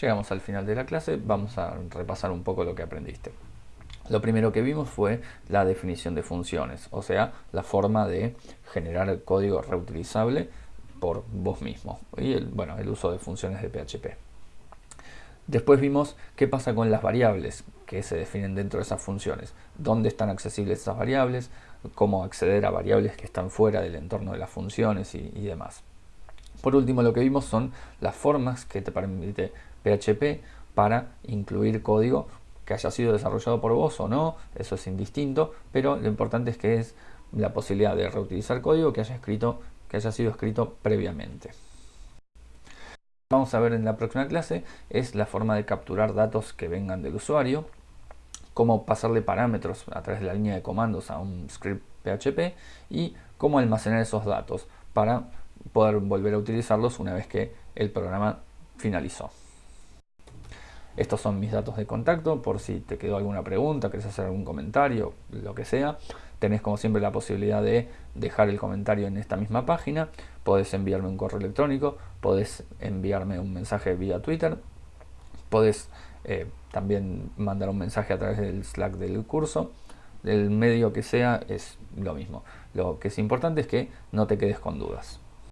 Llegamos al final de la clase, vamos a repasar un poco lo que aprendiste. Lo primero que vimos fue la definición de funciones, o sea, la forma de generar código reutilizable por vos mismo y el, bueno, el uso de funciones de PHP. Después vimos qué pasa con las variables que se definen dentro de esas funciones, dónde están accesibles esas variables, cómo acceder a variables que están fuera del entorno de las funciones y demás. Por último, lo que vimos son las formas que te permite PHP para incluir código que haya sido desarrollado por vos o no, eso es indistinto, pero lo importante es que es la posibilidad de reutilizar código que haya, escrito, que haya sido escrito previamente. Vamos a ver en la próxima clase es la forma de capturar datos que vengan del usuario, cómo pasarle parámetros a través de la línea de comandos a un script PHP y cómo almacenar esos datos para poder volver a utilizarlos una vez que el programa finalizó. Estos son mis datos de contacto por si te quedó alguna pregunta, querés hacer algún comentario, lo que sea. Tenés como siempre la posibilidad de dejar el comentario en esta misma página. Podés enviarme un correo electrónico, podés enviarme un mensaje vía Twitter, podés eh, también mandar un mensaje a través del Slack del curso. Del medio que sea es lo mismo. Lo que es importante es que no te quedes con dudas.